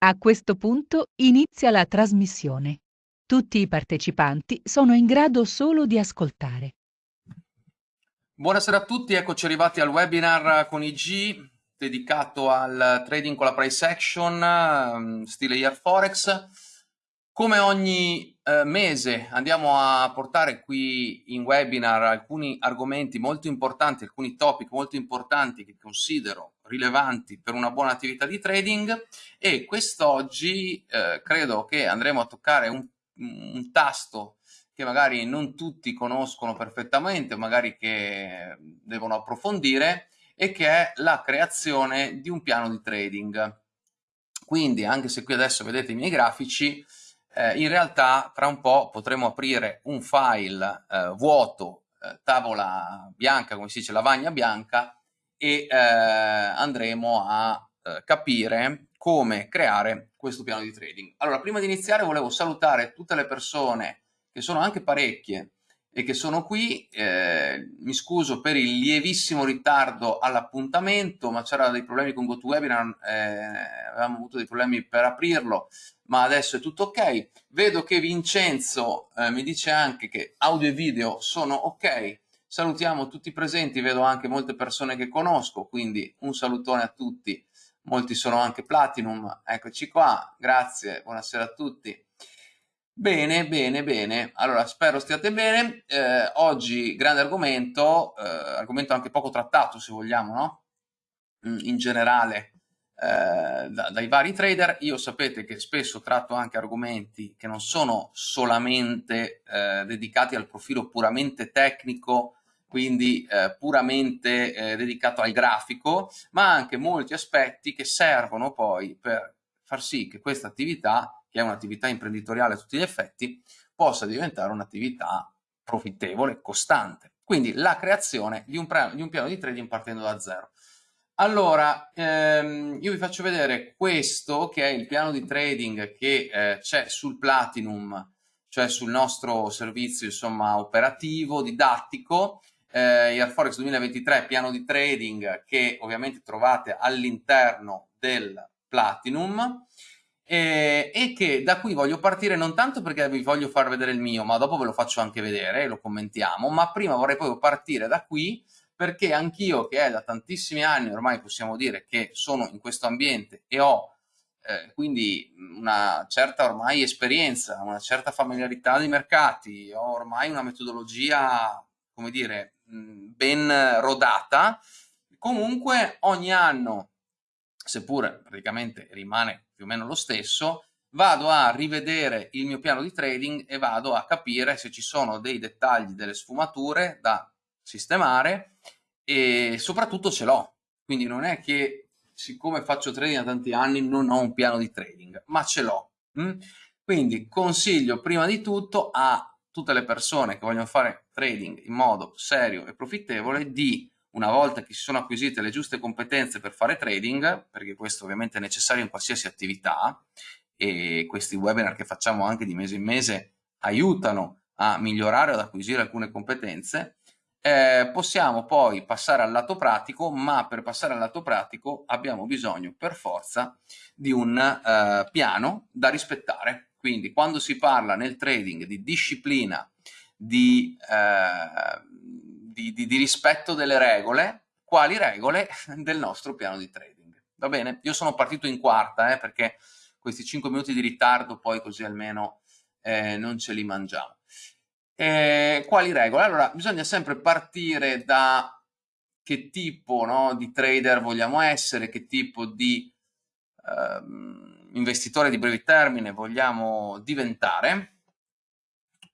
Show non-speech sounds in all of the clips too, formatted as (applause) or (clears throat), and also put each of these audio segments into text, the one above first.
A questo punto inizia la trasmissione. Tutti i partecipanti sono in grado solo di ascoltare. Buonasera a tutti, eccoci arrivati al webinar con IG dedicato al trading con la price action, ehm, stile Year Forex. Come ogni eh, mese andiamo a portare qui in webinar alcuni argomenti molto importanti, alcuni topic molto importanti che considero rilevanti per una buona attività di trading e quest'oggi eh, credo che andremo a toccare un, un, tasto che magari non tutti conoscono perfettamente, magari che devono approfondire e che è la creazione di un piano di trading. Quindi anche se qui adesso vedete i miei grafici, eh, in realtà tra un po' potremo aprire un file eh, vuoto, eh, tavola bianca, come si dice, lavagna bianca, e eh, andremo a eh, capire come creare questo piano di trading. Allora, prima di iniziare volevo salutare tutte le persone, che sono anche parecchie, e che sono qui. Eh, mi scuso per il lievissimo ritardo all'appuntamento, ma c'era dei problemi con GoToWebinar, eh, avevamo avuto dei problemi per aprirlo, ma adesso è tutto ok. Vedo che Vincenzo eh, mi dice anche che audio e video sono ok, Salutiamo tutti i presenti, vedo anche molte persone che conosco, quindi un salutone a tutti. Molti sono anche Platinum, eccoci qua, grazie, buonasera a tutti. Bene, bene, bene. Allora, spero stiate bene. Eh, oggi grande argomento, eh, argomento anche poco trattato se vogliamo, no? Mm, in generale eh, da, dai vari trader. Io sapete che spesso tratto anche argomenti che non sono solamente eh, dedicati al profilo puramente tecnico quindi eh, puramente eh, dedicato al grafico, ma anche molti aspetti che servono poi per far sì che questa attività, che è un'attività imprenditoriale a tutti gli effetti, possa diventare un'attività profittevole, costante. Quindi la creazione di un, di un, piano di trading partendo da zero. Allora, ehm, io vi faccio vedere questo che è il piano di trading che eh, c'è sul Platinum, cioè sul nostro servizio insomma operativo, didattico, eh, Air Forex 2023 piano di trading che ovviamente trovate all'interno del Platinum eh, e che da qui voglio partire non tanto perché vi voglio far vedere il mio, ma dopo ve lo faccio anche vedere e lo commentiamo, ma prima vorrei poi partire da qui perché anch'io che è da tantissimi anni ormai possiamo dire che sono in questo ambiente e ho eh, quindi una certa ormai esperienza, una certa familiarità dei mercati, ho ormai una metodologia, come dire, ben rodata, comunque ogni anno, seppure praticamente rimane più o meno lo stesso, vado a rivedere il mio piano di trading e vado a capire se ci sono dei dettagli, delle sfumature da sistemare e soprattutto ce l'ho. Quindi non è che siccome faccio trading da tanti anni non ho un piano di trading, ma ce l'ho. Mm? Quindi consiglio prima di tutto a tutte le persone che vogliono fare trading in modo serio e profittevole di una volta che si sono acquisite le giuste competenze per fare trading, perché questo ovviamente è necessario in qualsiasi attività e questi webinar che facciamo anche di mese in mese aiutano a migliorare o ad acquisire alcune competenze, eh, possiamo poi passare al lato pratico, ma per passare al lato pratico abbiamo bisogno per forza di un eh, piano da rispettare quindi quando si parla nel trading di disciplina, di, eh, di, di, di rispetto delle regole, quali regole (laughs) del nostro piano di trading. Va bene? Io sono partito in quarta eh, perché questi 5 minuti di ritardo poi così almeno eh, non ce li mangiamo. Eh, quali regole? Allora, bisogna sempre partire da che tipo no, di trader vogliamo essere, che tipo di ehm, investitore di breve termine vogliamo diventare.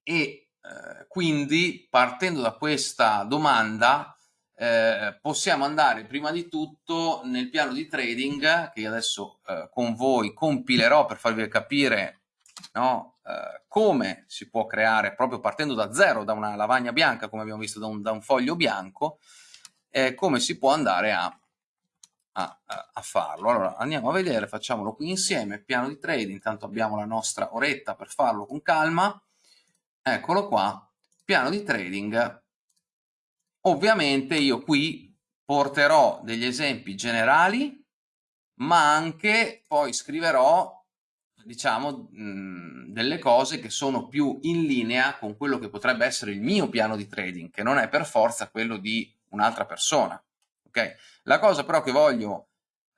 E eh, quindi partendo da questa domanda eh, possiamo andare prima di tutto nel piano di trading che io adesso eh, con voi compilerò per farvi capire no, eh, come si può creare proprio partendo da zero, da una lavagna bianca come abbiamo visto da un, da un foglio bianco, eh, come si può andare a a, a, farlo. Allora andiamo a vedere, facciamolo qui insieme, piano di trading, intanto abbiamo la nostra oretta per farlo con calma, eccolo qua, piano di trading. Ovviamente io qui porterò degli esempi generali ma anche poi scriverò diciamo delle cose che sono più in linea con quello che potrebbe essere il mio piano di trading, che non è per forza quello di un'altra persona. Okay? La cosa però che voglio,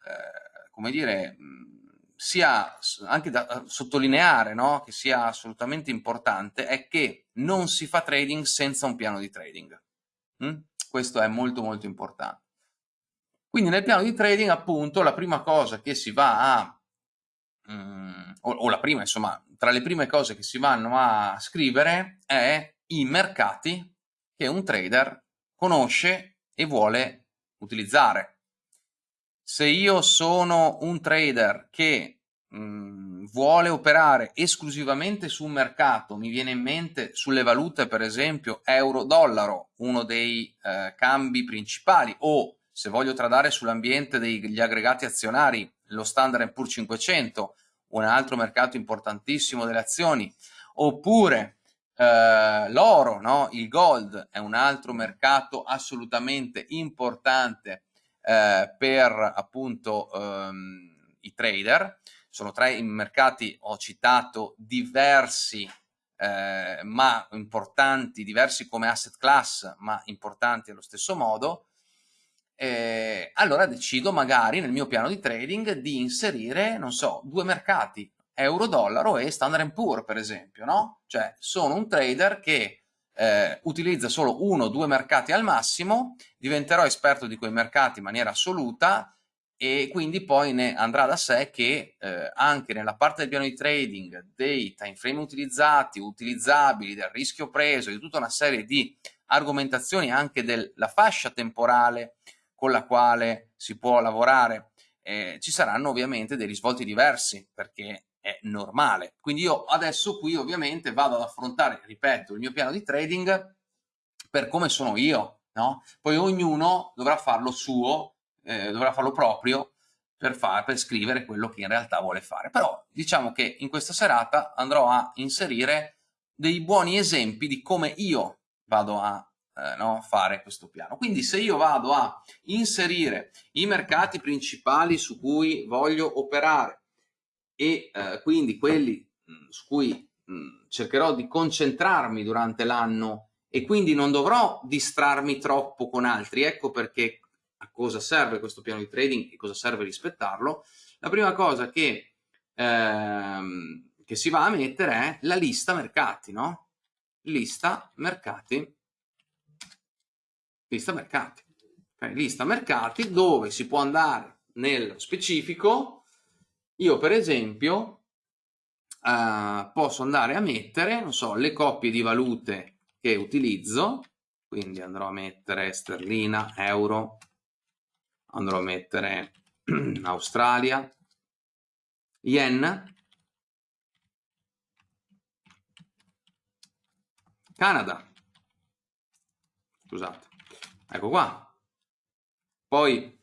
eh, come dire, sia anche da sottolineare, no? che sia assolutamente importante, è che non si fa trading senza un piano di trading. Mm? Questo è molto molto importante. Quindi nel piano di trading appunto la prima cosa che si va a, um, o, o la prima insomma, tra le prime cose che si vanno a scrivere è i mercati che un trader conosce e vuole utilizzare. Se io sono un trader che mh, mm, vuole operare esclusivamente su un mercato, mi viene in mente sulle valute per esempio euro-dollaro, uno dei eh, cambi principali, o se voglio tradare sull'ambiente degli aggregati azionari, lo Standard Poor's 500, un altro mercato importantissimo delle azioni, oppure eh, l'oro, no? il gold è un altro mercato assolutamente importante eh, per appunto ehm, i trader, sono tre i mercati, ho citato diversi eh, ma importanti, diversi come asset class, ma importanti allo stesso modo, eh, allora decido magari nel mio piano di trading di inserire, non so, due mercati, euro-dollaro e Standard Poor's per esempio, no? Cioè sono un trader che eh, utilizza solo uno o due mercati al massimo, diventerò esperto di quei mercati in maniera assoluta e quindi poi ne andrà da sé che eh, anche nella parte del piano di trading, dei time frame utilizzati, utilizzabili, del rischio preso, di tutta una serie di argomentazioni anche della fascia temporale con la quale si può lavorare, eh, ci saranno ovviamente dei risvolti diversi perché è normale. Quindi io adesso qui ovviamente vado ad affrontare, ripeto, il mio piano di trading per come sono io, no? Poi ognuno dovrà farlo suo, eh, dovrà farlo proprio per, far, per scrivere quello che in realtà vuole fare. Però diciamo che in questa serata andrò a inserire dei buoni esempi di come io vado a eh, no, fare questo piano. Quindi se io vado a inserire i mercati principali su cui voglio operare, e eh, quindi quelli mh, mm, su cui mh, mm, cercherò di concentrarmi durante l'anno e quindi non dovrò distrarmi troppo con altri. Ecco perché a cosa serve questo piano di trading e cosa serve rispettarlo. La prima cosa che, ehm, che si va a mettere è la lista mercati, no? Lista mercati. Lista mercati. Okay, lista mercati dove si può andare nel specifico io per esempio uh, posso andare a mettere, non so, le coppie di valute che utilizzo, quindi andrò a mettere sterlina, euro, andrò a mettere (clears throat) Australia, yen, Canada, scusate, ecco qua. Poi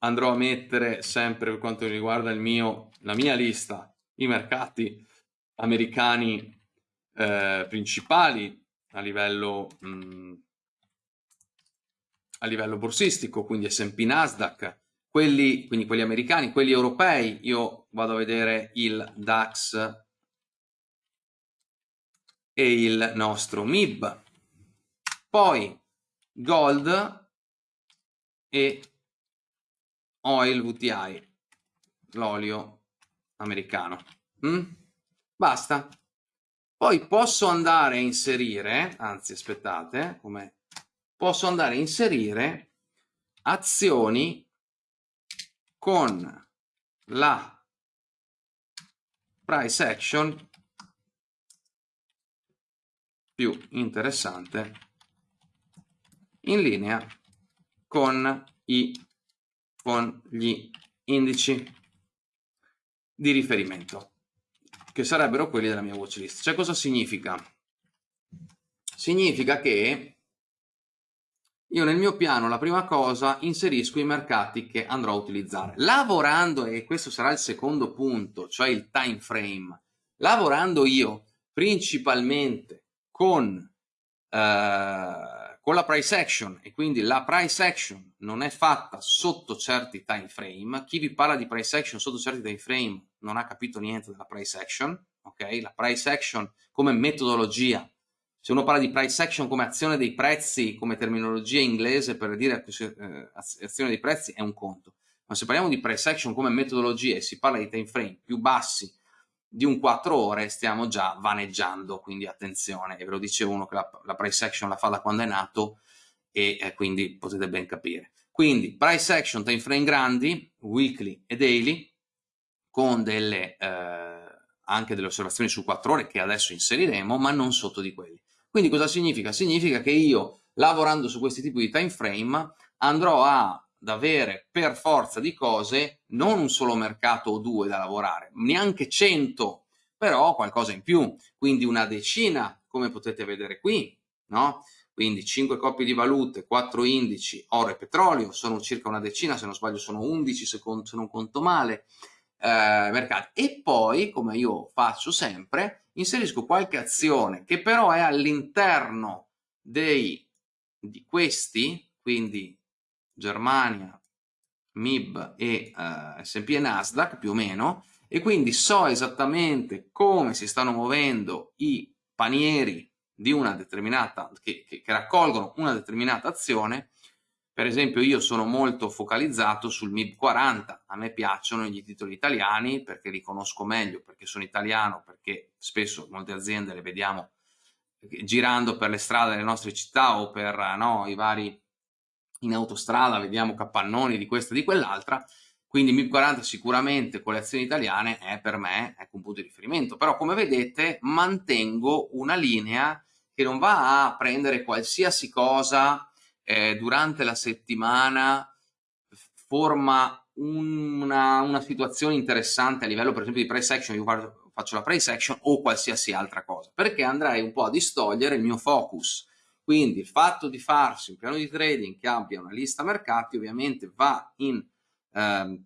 andrò a mettere sempre per quanto riguarda mio, la mia lista i mercati americani eh, principali a livello, mh, mm, a livello borsistico, quindi S&P Nasdaq, quelli, quindi quelli americani, quelli europei, io vado a vedere il DAX e il nostro MIB, poi Gold e Oil VTI, l'olio americano. Mm? Basta. Poi posso andare a inserire, anzi aspettate, come posso andare a inserire azioni con la price action più interessante in linea con i con gli indici di riferimento, che sarebbero quelli della mia watchlist. Cioè cosa significa? Significa che io nel mio piano la prima cosa inserisco i mercati che andrò a utilizzare. Lavorando, e questo sarà il secondo punto, cioè il time frame, lavorando io principalmente con, eh, con la price action. E quindi la price action non è fatta sotto certi time frame, chi vi parla di price action sotto certi time frame non ha capito niente della price action, ok? La price action come metodologia, se uno parla di price action come azione dei prezzi, come terminologia inglese per dire eh, azione dei prezzi è un conto, ma se parliamo di price action come metodologia e si parla di time frame più bassi di un 4 ore stiamo già vaneggiando, quindi attenzione, e ve lo dice uno che la, la price action la fa da quando è nato e eh, quindi potete ben capire. Quindi price action, time frame grandi, weekly e daily, con delle, eh, anche delle osservazioni su 4 ore che adesso inseriremo, ma non sotto di quelli. Quindi cosa significa? Significa che io, lavorando su questi tipi di time frame, andrò a ad avere per forza di cose non un solo mercato o due da lavorare, neanche 100, però qualcosa in più, quindi una decina, come potete vedere qui, no? Quindi 5 coppie di valute, 4 indici, oro e petrolio, sono circa una decina, se non sbaglio sono 11 se, non conto male, eh, mercati. E poi, come io faccio sempre, inserisco qualche azione che però è all'interno di questi, quindi Germania, MIB e uh, S&P e Nasdaq più o meno e quindi so esattamente come si stanno muovendo i panieri di una determinata che, che, che raccolgono una determinata azione. Per esempio io sono molto focalizzato sul MIB 40 a me piacciono gli titoli italiani perché li conosco meglio perché sono italiano perché spesso molte aziende le vediamo girando per le strade delle nostre città o per no, i vari in autostrada vediamo capannoni di questa e di quell'altra, quindi MIP 40 sicuramente con le azioni italiane è per me ecco, un punto di riferimento, però come vedete mantengo una linea che non va a prendere qualsiasi cosa eh, durante la settimana, forma una, una, situazione interessante a livello per esempio di price action, io faccio la price action o qualsiasi altra cosa, perché andrei un po' a distogliere il mio focus quindi il fatto di farsi un piano di trading che abbia una lista mercati ovviamente va in, eh,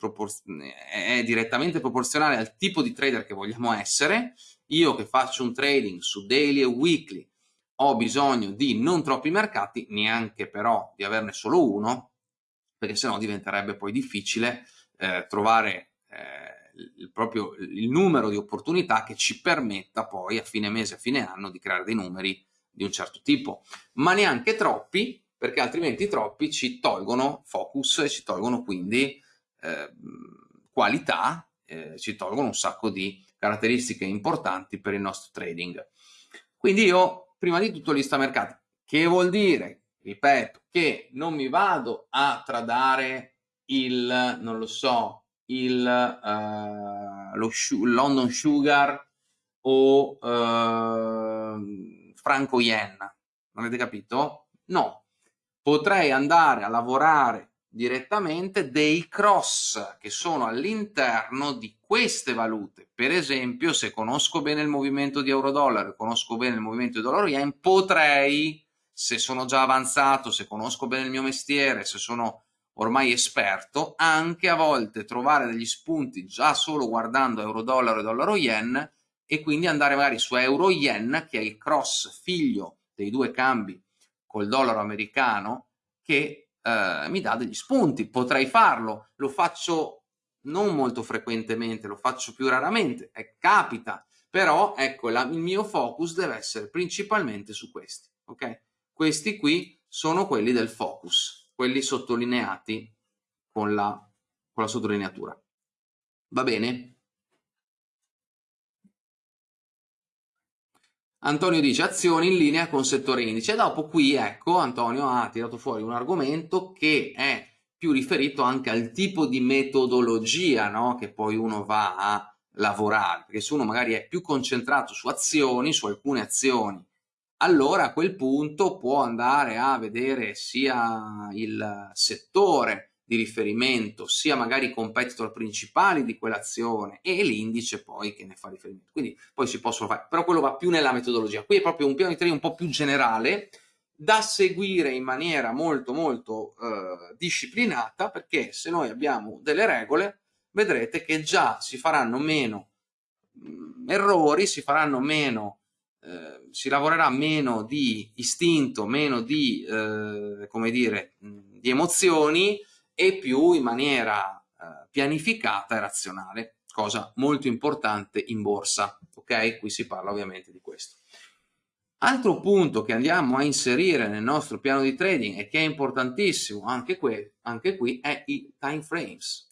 è direttamente proporzionale al tipo di trader che vogliamo essere. Io che faccio un trading su daily e weekly ho bisogno di non troppi mercati, neanche però di averne solo uno, perché sennò diventerebbe poi difficile eh, trovare eh, il, proprio il numero di opportunità che ci permetta poi a fine mese, a fine anno di creare dei numeri di un certo tipo, ma neanche troppi, perché altrimenti troppi ci tolgono focus e ci tolgono quindi eh, qualità, eh, ci tolgono un sacco di caratteristiche importanti per il nostro trading. Quindi io prima di tutto lista mercati, che vuol dire, ripeto, che non mi vado a tradare il, non lo so, il uh, lo London Sugar o uh, franco yen, non avete capito? No, potrei andare a lavorare direttamente dei cross che sono all'interno di queste valute. Per esempio, se conosco bene il movimento di euro-dollaro e conosco bene il movimento di dollaro-yen, potrei, se sono già avanzato, se conosco bene il mio mestiere, se sono ormai esperto, anche a volte trovare degli spunti già solo guardando euro-dollaro e dollaro-yen e quindi andare magari su euro-yen, che è il cross figlio dei due cambi col dollaro americano, che eh, mi dà degli spunti. Potrei farlo, lo faccio non molto frequentemente, lo faccio più raramente, eh, capita, però ecco, la, il mio focus deve essere principalmente su questi, ok? Questi qui sono quelli del focus, quelli sottolineati con la, con la sottolineatura. Va bene? Antonio dice azioni in linea con settore indice. Dopo qui, ecco, Antonio ha tirato fuori un argomento che è più riferito anche al tipo di metodologia no? che poi uno va a lavorare, perché se uno magari è più concentrato su azioni, su alcune azioni, allora a quel punto può andare a vedere sia il settore, di riferimento, sia magari i competitor principali di quell'azione e l'indice poi che ne fa riferimento. Quindi poi si possono fare, però quello va più nella metodologia. Qui è proprio un piano di trading un po' più generale da seguire in maniera molto molto eh, disciplinata perché se noi abbiamo delle regole vedrete che già si faranno meno mh, mm, errori, si faranno meno eh, si lavorerà meno di istinto, meno di, eh, come dire, di emozioni e più in maniera eh, pianificata e razionale, cosa molto importante in borsa, ok? Qui si parla ovviamente di questo. Altro punto che andiamo a inserire nel nostro piano di trading e che è importantissimo anche qui, anche qui è i time frames.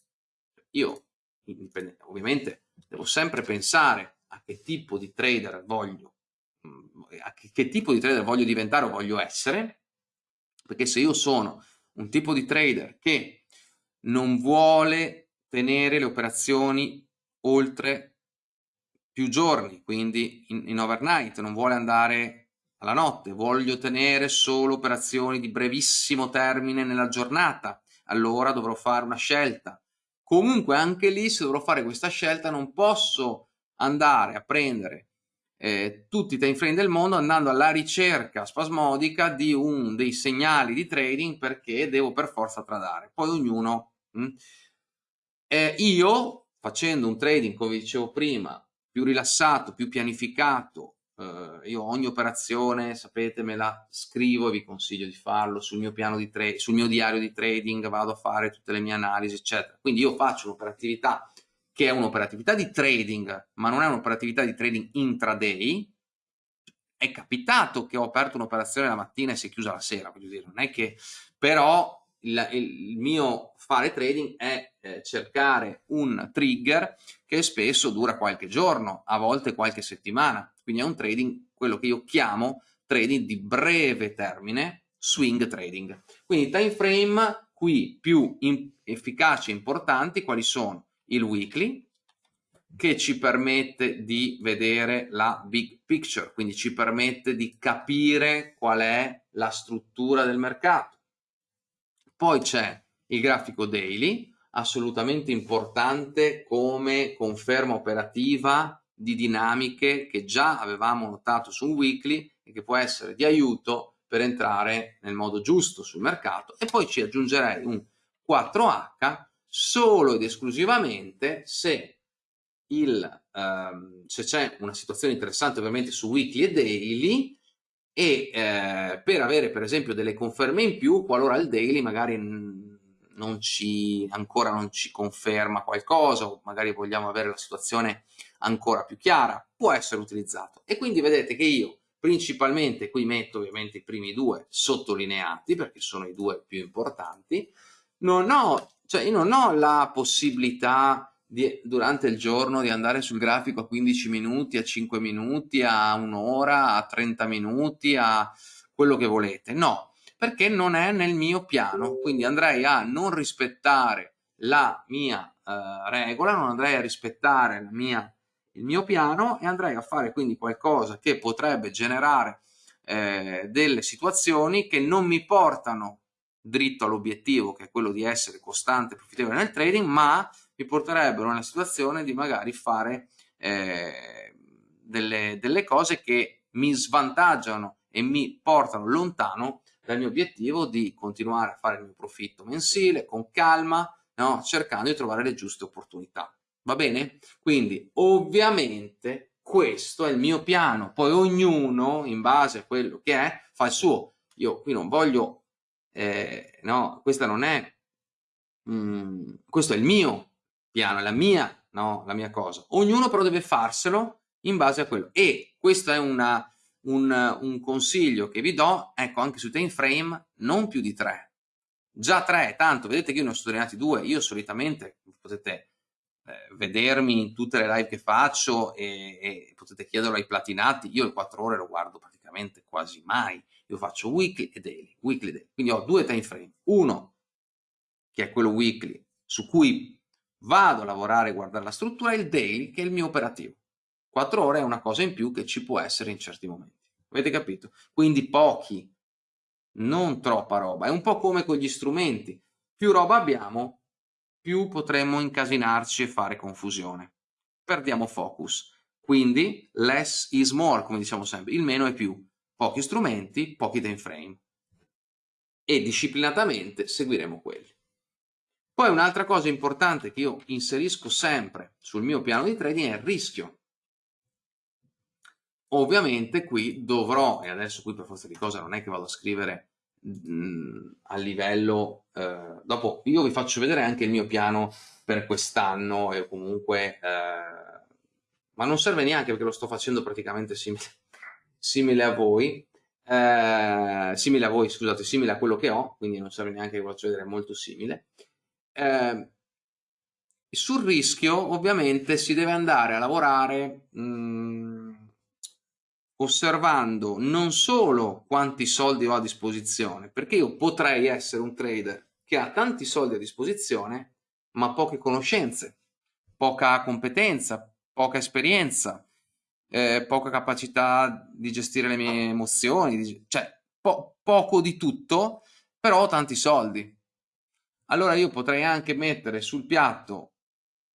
Io ovviamente devo sempre pensare a che tipo di trader voglio, mm, a che, che tipo di trader voglio diventare o voglio essere, perché se io sono un tipo di trader che non vuole tenere le operazioni oltre più giorni, quindi in, in overnight, non vuole andare alla notte, voglio tenere solo operazioni di brevissimo termine nella giornata, allora dovrò fare una scelta. Comunque anche lì se dovrò fare questa scelta non posso andare a prendere eh, tutti i time frame del mondo andando alla ricerca spasmodica di un dei segnali di trading perché devo per forza tradare. Poi ognuno... Mh, hm, eh, io facendo un trading, come dicevo prima, più rilassato, più pianificato, Uh, io ogni operazione, sapete, me la scrivo e vi consiglio di farlo sul mio piano di trade, sul mio diario di trading, vado a fare tutte le mie analisi, eccetera. Quindi io faccio un'operatività che è un'operatività di trading, ma non è un'operatività di trading intraday. È capitato che ho aperto un'operazione la mattina e si è chiusa la sera, voglio dire, non è che però il, il mio fare trading è eh, cercare un trigger che spesso dura qualche giorno, a volte qualche settimana, quindi è un trading, quello che io chiamo trading di breve termine, swing trading. Quindi time frame qui più efficaci e importanti quali sono? Il weekly, che ci permette di vedere la big picture, quindi ci permette di capire qual è la struttura del mercato. Poi c'è il grafico daily, assolutamente importante come conferma operativa di dinamiche che già avevamo notato su un weekly e che può essere di aiuto per entrare nel modo giusto sul mercato e poi ci aggiungerei un 4H solo ed esclusivamente se, ehm, se c'è una situazione interessante ovviamente su weekly e daily e eh, per avere per esempio delle conferme in più qualora il daily magari non ci, ancora non ci conferma qualcosa o magari vogliamo avere la situazione ancora più chiara, può essere utilizzato. E quindi vedete che io principalmente qui metto ovviamente i primi due sottolineati perché sono i due più importanti, non ho, cioè io non ho la possibilità di, durante il giorno di andare sul grafico a 15 minuti, a 5 minuti, a un'ora, a 30 minuti, a quello che volete. No, perché non è nel mio piano, quindi andrei a non rispettare la mia eh, regola, non andrei a rispettare mia, il mio piano e andrei a fare quindi qualcosa che potrebbe generare eh, delle situazioni che non mi portano dritto all'obiettivo che è quello di essere costante e profittevole nel trading, ma mi porterebbero nella situazione di magari fare eh, delle, delle cose che mi svantaggiano e mi portano lontano dal mio obiettivo di continuare a fare il mio profitto mensile con calma, no? cercando di trovare le giuste opportunità. Va bene? Quindi ovviamente questo è il mio piano, poi ognuno in base a quello che è fa il suo. Io qui non voglio, eh, no, questa non è, mm, questo è il mio piano, è la mia, no, la mia cosa. Ognuno però deve farselo in base a quello. E questo è una, un, un consiglio che vi do, ecco, anche su time frame, non più di tre. Già tre, tanto, vedete che io ne ho sottolineati due, io solitamente, potete eh, vedermi in tutte le live che faccio e, e, potete chiederlo ai platinati, io le quattro ore lo guardo praticamente quasi mai, io faccio weekly e daily, weekly e daily. quindi ho due time frame, uno che è quello weekly su cui vado a lavorare e guardare la struttura il daily che è il mio operativo. 4 ore è una cosa in più che ci può essere in certi momenti. Avete capito? Quindi pochi, non troppa roba. È un po' come con gli strumenti. Più roba abbiamo, più potremmo incasinarci e fare confusione. Perdiamo focus. Quindi less is more, come diciamo sempre. Il meno è più. Pochi strumenti, pochi time frame. E disciplinatamente seguiremo quelli. Poi un'altra cosa importante che io inserisco sempre sul mio piano di trading è il rischio. ovviamente qui dovrò, e adesso qui per forza di cosa non è che vado a scrivere mh, a livello, eh, dopo io vi faccio vedere anche il mio piano per quest'anno e comunque, eh, ma non serve neanche perché lo sto facendo praticamente simile, simile a voi, eh, simile a voi, scusate, simile a quello che ho, quindi non serve neanche che faccio vedere, molto simile. Eh, sul rischio ovviamente si deve andare a lavorare mh, osservando non solo quanti soldi ho a disposizione, perché io potrei essere un trader che ha tanti soldi a disposizione ma poche conoscenze, poca competenza, poca esperienza, eh, poca capacità di gestire le mie emozioni, cioè po poco di tutto, però ho tanti soldi. Allora io potrei anche mettere sul piatto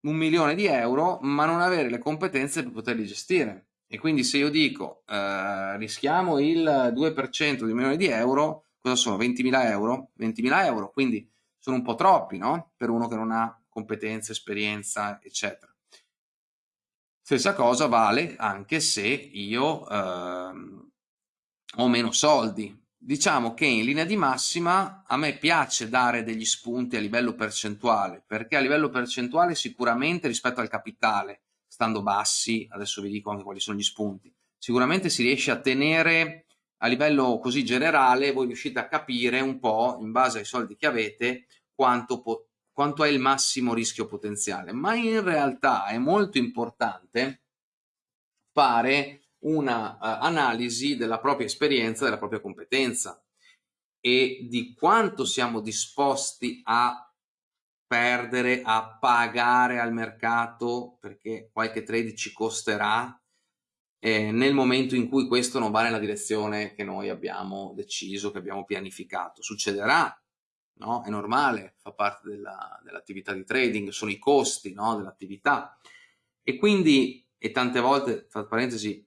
un milione di euro, ma non avere le competenze per poterli gestire. E quindi se io dico eh, rischiamo il 2% di un milione di euro, cosa sono? 20.000 euro? 20.000 euro, quindi sono un po' troppi, no? Per uno che non ha competenza, esperienza, eccetera. Stessa cosa vale anche se io ehm, ho meno soldi. Diciamo che in linea di massima a me piace dare degli spunti a livello percentuale, perché a livello percentuale sicuramente rispetto al capitale, stando bassi, adesso vi dico anche quali sono gli spunti, sicuramente si riesce a tenere a livello così generale, voi riuscite a capire un po' in base ai soldi che avete quanto quanto è il massimo rischio potenziale, ma in realtà è molto importante fare una uh, analisi della propria esperienza, della propria competenza e di quanto siamo disposti a perdere, a pagare al mercato perché qualche trade ci costerà eh, nel momento in cui questo non va nella direzione che noi abbiamo deciso, che abbiamo pianificato. Succederà, no? È normale, fa parte dell'attività dell di trading, sono i costi no? dell'attività. E quindi, e tante volte, tra parentesi,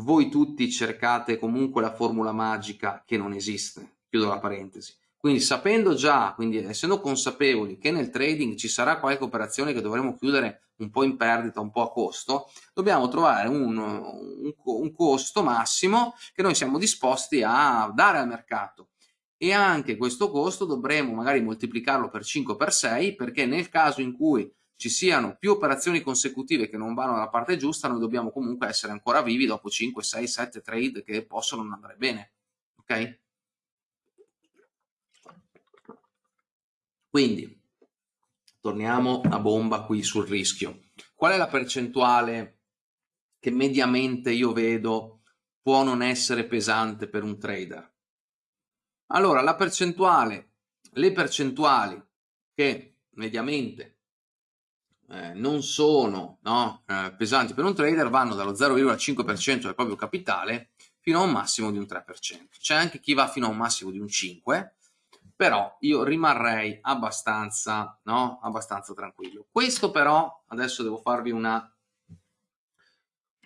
voi tutti cercate comunque la formula magica che non esiste, chiudo la parentesi. Quindi sapendo già, quindi essendo consapevoli che nel trading ci sarà qualche operazione che dovremo chiudere un po' in perdita, un po' a costo, dobbiamo trovare un, un, un costo massimo che noi siamo disposti a dare al mercato e anche questo costo dovremo magari moltiplicarlo per 5 per 6 perché nel caso in cui ci siano più operazioni consecutive che non vanno dalla parte giusta noi dobbiamo comunque essere ancora vivi dopo 5, 6, 7 trade che possono non andare bene ok? quindi torniamo a bomba qui sul rischio qual è la percentuale che mediamente io vedo può non essere pesante per un trader allora, la percentuale, le percentuali che mediamente eh, non sono no, eh, pesanti per un trader vanno dallo 0,5% del proprio capitale fino a un massimo di un 3%. C'è anche chi va fino a un massimo di un 5%, però io rimarrei abbastanza, no, abbastanza tranquillo. Questo però, adesso devo farvi una,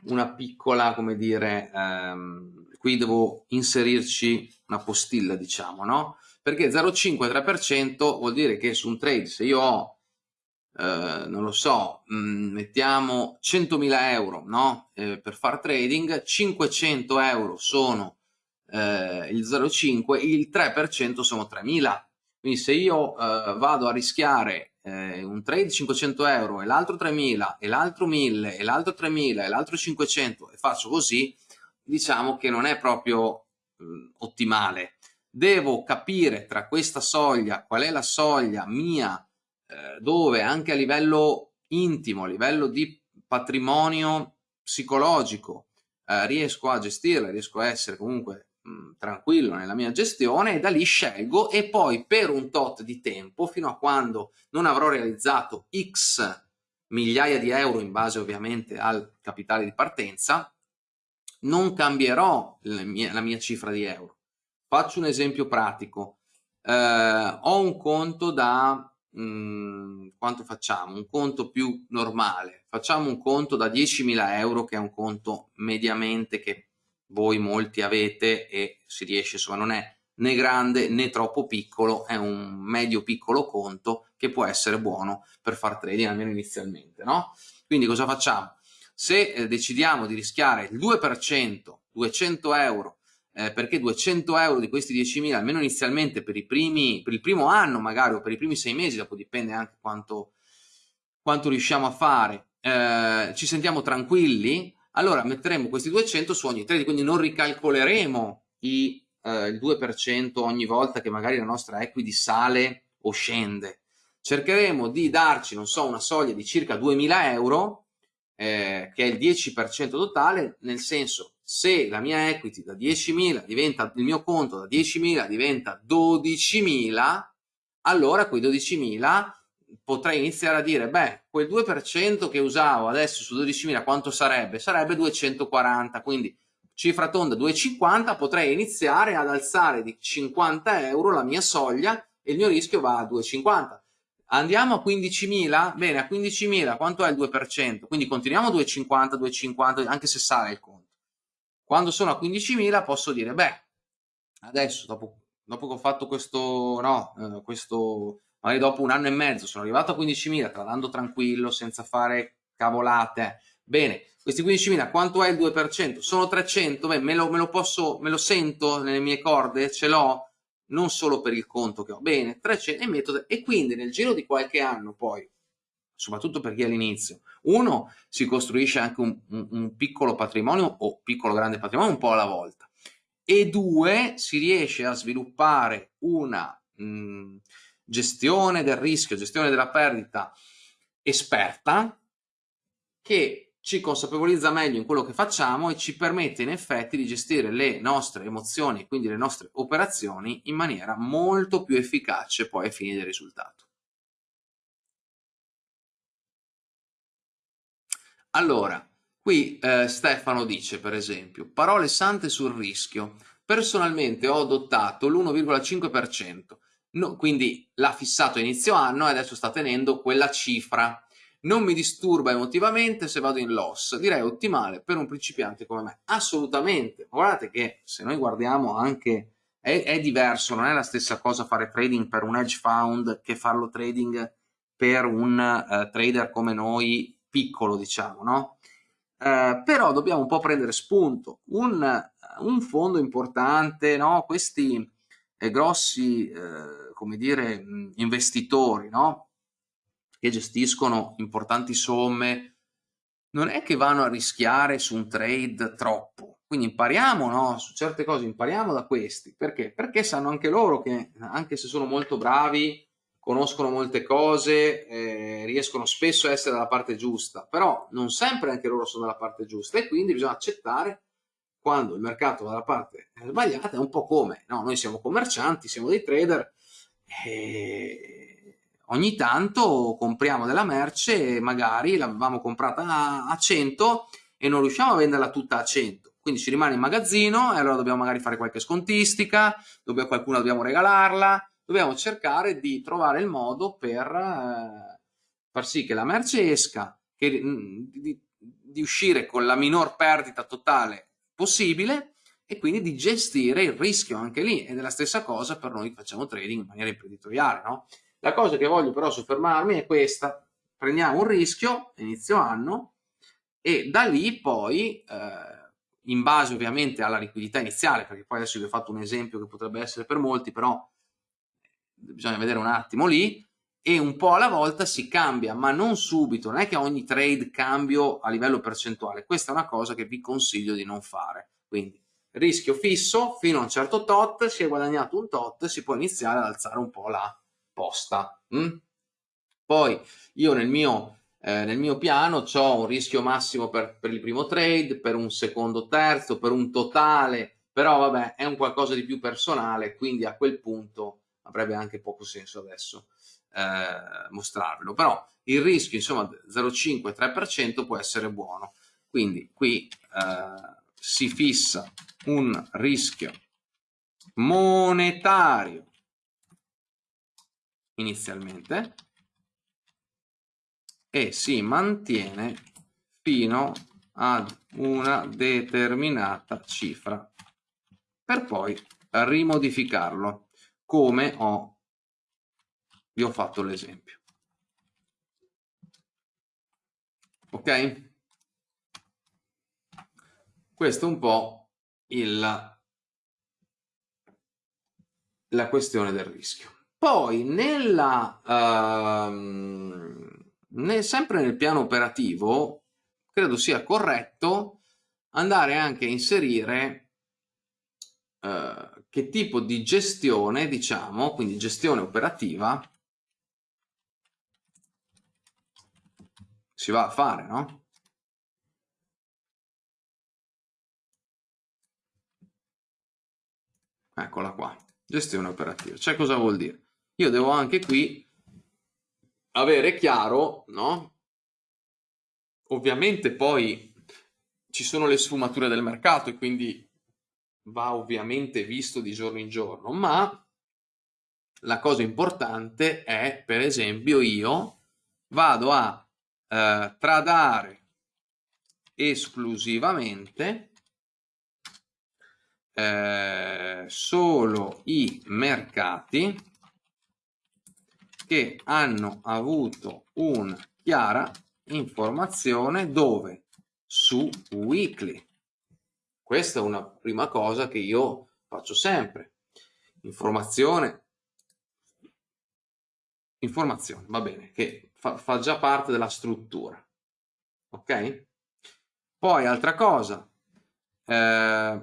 una piccola, come dire, ehm, qui devo inserirci una postilla, diciamo, no? Perché 0,5-3% vuol dire che su un trade, se io ho, eh, non lo so, mh, mm, mettiamo 100.000 euro, no? Eh, per far trading, 500 euro sono eh, il 0,5, il 3% sono 3.000. Quindi se io eh, vado a rischiare eh, un trade 500 euro e l'altro 3.000 e l'altro 1.000 e l'altro 3.000 e l'altro 500 e faccio così, diciamo che non è proprio mh, ottimale. Devo capire tra questa soglia qual è la soglia mia eh, dove anche a livello intimo, a livello di patrimonio psicologico eh, riesco a gestirla, riesco a essere comunque mh, tranquillo nella mia gestione e da lì scelgo e poi per un tot di tempo fino a quando non avrò realizzato x migliaia di euro in base ovviamente al capitale di partenza non cambierò la mia, la mia cifra di euro. Faccio un esempio pratico. Eh, ho un conto da mh, mm, quanto facciamo? Un conto più normale. Facciamo un conto da 10.000 euro che è un conto mediamente che voi molti avete e si riesce, insomma non è né grande né troppo piccolo, è un medio piccolo conto che può essere buono per far trading almeno inizialmente, no? Quindi cosa facciamo? Se eh, decidiamo di rischiare il 2%, 200 euro, eh, perché 200 euro di questi 10.000, almeno inizialmente per, primi, per il primo anno magari o per i primi sei mesi, dopo dipende anche quanto, quanto riusciamo a fare, eh, ci sentiamo tranquilli, allora metteremo questi 200 su ogni trade, quindi non ricalcoleremo i, eh, il 2% ogni volta che magari la nostra equity sale o scende. Cercheremo di darci, non so, una soglia di circa 2000 euro, eh, che è il 10% totale, nel senso se la mia equity da 10.000 diventa, il mio conto da 10.000 diventa 12.000, allora quei 12.000 potrei iniziare a dire, beh, quel 2% che usavo adesso su 12.000 quanto sarebbe? Sarebbe 240, quindi cifra tonda 250, potrei iniziare ad alzare di 50 euro la mia soglia e il mio rischio va a 250. Andiamo a 15.000? Bene, a 15.000 quanto è il 2%? Quindi continuiamo a 250, 250, anche se sale il conto. Quando sono a 15.000 posso dire, beh, adesso dopo, dopo che ho fatto questo, no, eh, questo magari dopo un anno e mezzo sono arrivato a 15.000 tradando tranquillo senza fare cavolate bene questi 15.000 quanto è il 2%? sono 300 beh me lo, me lo posso me lo sento nelle mie corde ce l'ho non solo per il conto che ho. Bene 300 e metodo e quindi nel giro di qualche anno poi soprattutto per chi è all'inizio uno si costruisce anche un, un, un piccolo patrimonio o piccolo grande patrimonio un po' alla volta e due si riesce a sviluppare una mh, gestione del rischio, gestione della perdita esperta che ci consapevolizza meglio in quello che facciamo e ci permette in effetti di gestire le nostre emozioni, quindi le nostre operazioni, in maniera molto più efficace poi ai fini del risultato. Allora, qui eh, Stefano dice per esempio, parole sante sul rischio. Personalmente ho adottato l'1,5%, No, quindi l'ha fissato a inizio anno e adesso sta tenendo quella cifra. Non mi disturba emotivamente se vado in loss, direi ottimale per un principiante come me. Assolutamente, guardate che se noi guardiamo anche, è, è diverso, non è la stessa cosa fare trading per un hedge fund che farlo trading per un uh, trader come noi, piccolo diciamo, no? Uh, però dobbiamo un po' prendere spunto. Un, un fondo importante, no? Questi eh, grossi come dire, investitori no? Che gestiscono importanti somme, non è che vanno a rischiare su un trade troppo. Quindi impariamo no? su certe cose, impariamo da questi. Perché? Perché sanno anche loro che, anche se sono molto bravi, conoscono molte cose, eh, riescono spesso a essere dalla parte giusta, però non sempre anche loro sono dalla parte giusta e quindi bisogna accettare quando il mercato va dalla parte sbagliata è un po' come, no? noi siamo commercianti, siamo dei trader, e ogni tanto compriamo della merce, magari l'avevamo comprata a 100 e non riusciamo a venderla tutta a 100, quindi ci rimane in magazzino e allora dobbiamo magari fare qualche scontistica, dobbiamo, qualcuno dobbiamo regalarla, dobbiamo cercare di trovare il modo per eh, far sì che la merce esca, che, di, di uscire con la minor perdita totale possibile e quindi di gestire il rischio anche lì ed è la stessa cosa per noi che facciamo trading in maniera imprenditoriale no? La cosa che voglio però soffermarmi è questa prendiamo un rischio inizio anno e da lì poi eh, in base ovviamente alla liquidità iniziale perché poi adesso vi ho fatto un esempio che potrebbe essere per molti però bisogna vedere un attimo lì e un po' alla volta si cambia, ma non subito, non è che ogni trade cambio a livello percentuale, questa è una cosa che vi consiglio di non fare. Quindi rischio fisso fino a un certo tot, si è guadagnato un tot, si può iniziare ad alzare un po' la posta. Mm? Poi io nel mio, eh, nel mio piano ho un rischio massimo per, per il primo trade, per un secondo terzo, per un totale, però vabbè è un qualcosa di più personale, quindi a quel punto avrebbe anche poco senso adesso eh, mostrarvelo, però il rischio insomma 0,5-3% può essere buono, quindi qui eh, si fissa un rischio monetario inizialmente e si mantiene fino ad una determinata cifra per poi rimodificarlo come ho vi ho fatto l'esempio. Ok? Questo è un po' il, la questione del rischio. Poi, nella, uh, nel, sempre nel piano operativo, credo sia corretto andare anche a inserire uh, che tipo di gestione, diciamo, quindi gestione operativa, si va a fare, no? Eccola qua, gestione operativa. Cioè cosa vuol dire? Io devo anche qui avere chiaro, no? Ovviamente poi ci sono le sfumature del mercato e quindi va ovviamente visto di giorno in giorno, ma la cosa importante è, per esempio, io vado a eh, tradare esclusivamente eh, solo i mercati che hanno avuto una chiara informazione dove? Su weekly. Questa è una prima cosa che io faccio sempre. Informazione. Informazione va bene che fa, fa già parte della struttura ok? Poi altra cosa eh,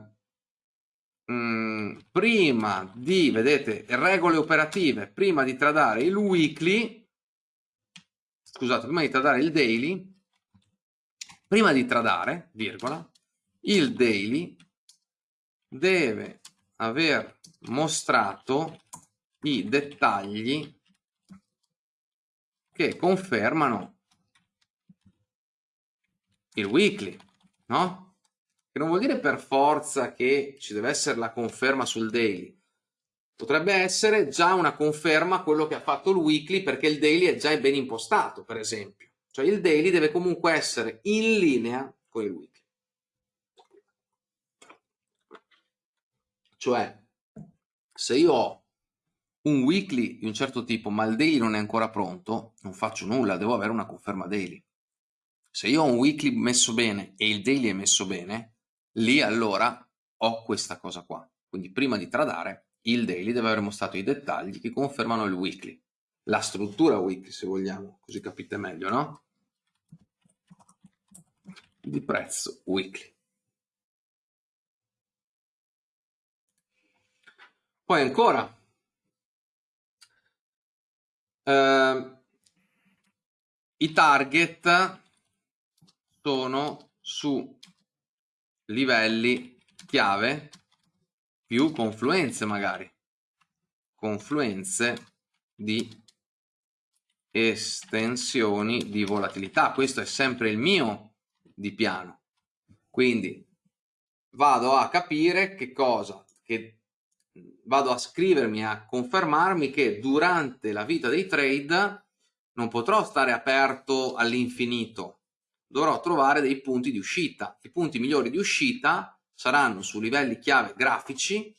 Mm, prima di, vedete, regole operative, prima di tradare il weekly, scusate, prima di tradare il daily, prima di tradare, virgola, il daily deve aver mostrato i dettagli che confermano il weekly, no? Che non vuol dire per forza che ci deve essere la conferma sul daily. Potrebbe essere già una conferma quello che ha fatto il weekly perché il daily è già ben impostato, per esempio. Cioè il daily deve comunque essere in linea con il weekly. Cioè, se io ho un weekly di un certo tipo ma il daily non è ancora pronto, non faccio nulla, devo avere una conferma daily. Se io ho un weekly messo bene e il daily è messo bene, lì allora ho questa cosa qua. Quindi prima di tradare, il daily deve aver mostrato i dettagli che confermano il weekly. La struttura weekly, se vogliamo, così capite meglio, no? Di prezzo weekly. Poi ancora, eh, i target sono su livelli chiave più confluenze magari. Confluenze di estensioni di volatilità. Questo è sempre il mio di piano. Quindi vado a capire che cosa che vado a scrivermi a confermarmi che durante la vita dei trade non potrò stare aperto all'infinito dovrò trovare dei punti di uscita. I punti migliori di uscita saranno su livelli chiave grafici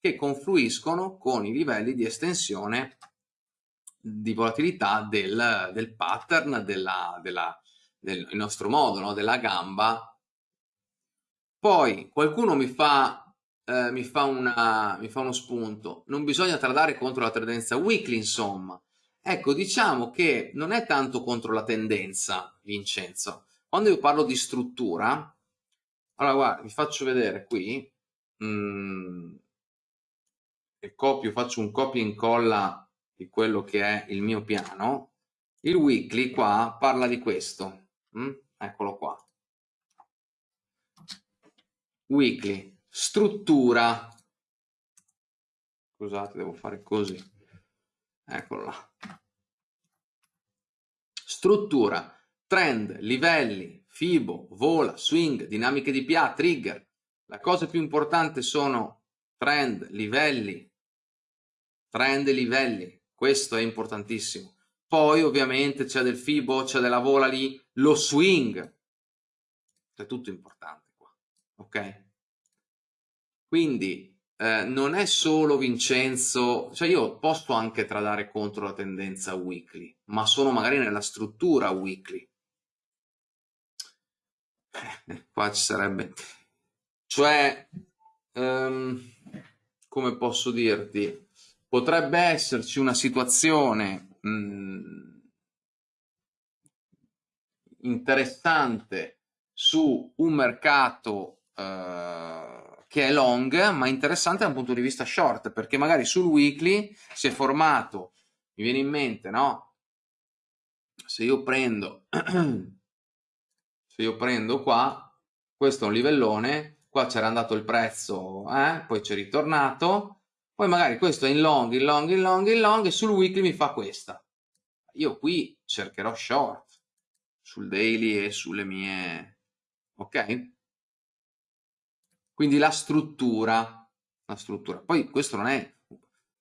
che confluiscono con i livelli di estensione di volatilità del, del pattern, della, della, del nostro modo, no? della gamba. Poi qualcuno mi fa, eh, mi, fa una, mi fa uno spunto, non bisogna tradare contro la tendenza weekly, insomma. Ecco, diciamo che non è tanto contro la tendenza, Vincenzo, quando io parlo di struttura, allora guarda, vi faccio vedere qui, mm, e copio, faccio un copia e incolla di quello che è il mio piano, il weekly qua parla di questo, mm? eccolo qua. Weekly, struttura, scusate devo fare così, eccolo là. Struttura, trend, livelli, Fibo, vola, swing, dinamiche di PA, trigger. La cosa più importante sono trend, livelli, trend e livelli. Questo è importantissimo. Poi ovviamente c'è del Fibo, c'è della vola lì, lo swing. È tutto importante qua, ok? Quindi eh, non è solo Vincenzo, cioè io posso anche tradare contro la tendenza weekly, ma sono magari nella struttura weekly (laughs) qua ci sarebbe Cioè, um, come posso dirti, potrebbe esserci una situazione mh, mm, interessante su un mercato uh, che è long, ma interessante da un punto di vista short, perché magari sul weekly si è formato, mi viene in mente, no? Se io prendo, (clears throat) se io prendo qua, questo è un livellone, qua c'era andato il prezzo, eh? poi c'è ritornato, poi magari questo è in long, in long, in long, in long, e sul weekly mi fa questa. Io qui cercherò short, sul daily e sulle mie... ok? Quindi la struttura, la struttura. Poi questo non è...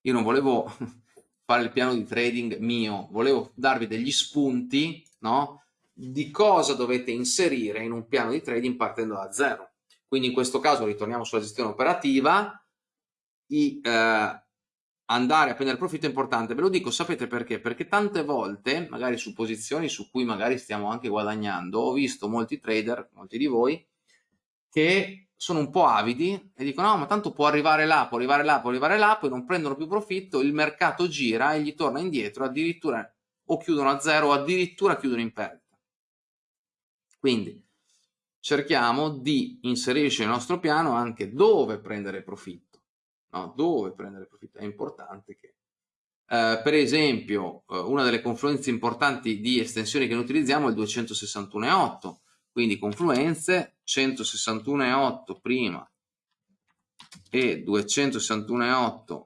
Io non volevo (laughs) fare il piano di trading mio, volevo darvi degli spunti, no? Di cosa dovete inserire in un piano di trading partendo da zero. Quindi in questo caso ritorniamo sulla gestione operativa, i, eh, andare a prendere profitto è importante. Ve lo dico, sapete perché? Perché tante volte, magari su posizioni su cui magari stiamo anche guadagnando, ho visto molti trader, molti di voi, che sono un po' avidi e dicono no ma tanto può arrivare là, può arrivare là, può arrivare là, poi non prendono più profitto, il mercato gira e gli torna indietro, addirittura o chiudono a zero o addirittura chiudono in perdita. Quindi cerchiamo di inserirci nel nostro piano anche dove prendere profitto, no? dove prendere profitto, è importante che eh, per esempio eh, una delle confluenze importanti di estensioni che noi utilizziamo è il 261.8 quindi confluenze 161.8 prima e 261.8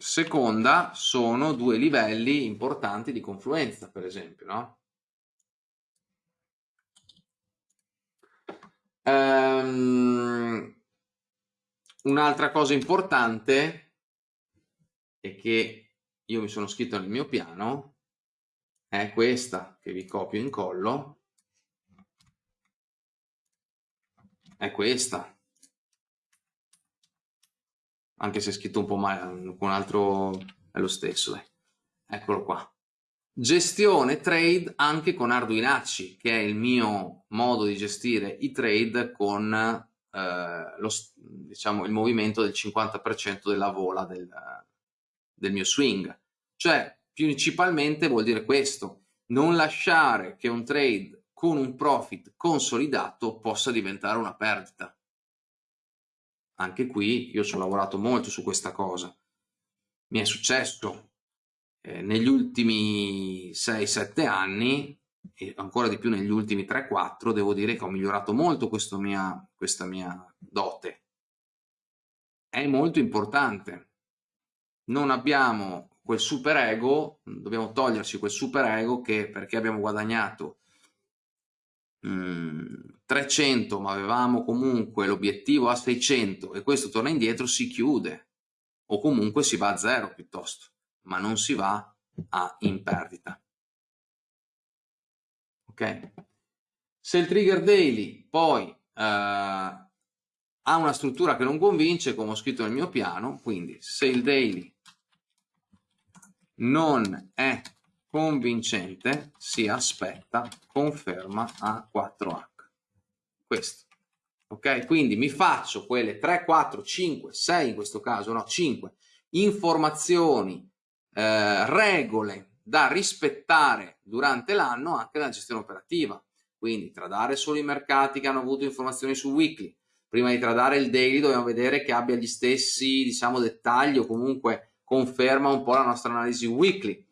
seconda sono due livelli importanti di confluenza per esempio no? Um, un'altra cosa importante è che io mi sono scritto nel mio piano è questa che vi copio e incollo è questa anche se è scritto un po' male con altro è lo stesso dai. eccolo qua Gestione trade anche con Arduinacci, che è il mio modo di gestire i trade con eh, lo, diciamo, il movimento del 50% della vola del, del mio swing. Cioè, principalmente vuol dire questo, non lasciare che un trade con un profit consolidato possa diventare una perdita. Anche qui io ci ho lavorato molto su questa cosa. Mi è successo eh, negli ultimi 6-7 anni e ancora di più negli ultimi 3-4 devo dire che ho migliorato molto mia, questa mia dote. È molto importante. Non abbiamo quel super ego, dobbiamo toglierci quel super ego che perché abbiamo guadagnato mh, mm, 300 ma avevamo comunque l'obiettivo a 600 e questo torna indietro si chiude o comunque si va a zero piuttosto ma non si va a in perdita. Ok? Se il trigger daily poi eh, ha una struttura che non convince, come ho scritto nel mio piano, quindi se il daily non è convincente, si aspetta conferma a 4H. Questo. Ok? Quindi mi faccio quelle 3, 4, 5, 6 in questo caso, no, 5 informazioni eh, regole da rispettare durante l'anno anche nella gestione operativa. Quindi tradare solo i mercati che hanno avuto informazioni su weekly. Prima di tradare il daily dobbiamo vedere che abbia gli stessi diciamo, dettagli o comunque conferma un po' la nostra analisi weekly.